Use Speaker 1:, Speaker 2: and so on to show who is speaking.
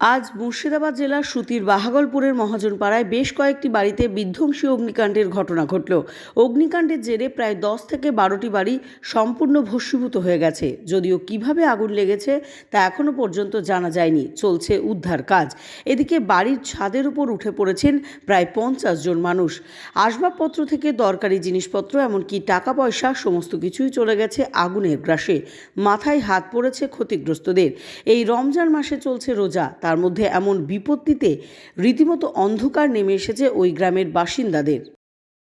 Speaker 1: আজ মুর্শিদাবাদ জেলার সুতির বাহাগলপুরের মহাজনপাড়ায় বেশ কয়েকটি বাড়িতে বিধ্বংসী অগ্নিকাণ্ডের ঘটনা ঘটল। অগ্নিকাণ্ডের জেরে প্রায় দশ থেকে বারোটি বাড়ি সম্পূর্ণ ভস্মীভূত হয়ে গেছে। যদিও কীভাবে আগুন লেগেছে তা এখনও পর্যন্ত জানা যায়নি। চলছে উদ্ধার কাজ। এদিকে বাড়ির ছাদের উপর উঠে পড়েছেন প্রায় পঞ্চাশ জন মানুষ। আসবাবপত্র থেকে দরকারি জিনিসপত্র, এমনকি টাকা পয়সা সমস্ত কিছুই চলে গেছে আগুনের গ্রাসে। মাথায় হাত পড়েছে ক্ষতিগ্রস্তদের। এই রমজান মাসে চলছে রোজা। তার মধ্যে এমন বিপত্তিতে রীতিমতো অন্ধকার নেমে এসেছে ওই গ্রামের বাসিন্দাদের।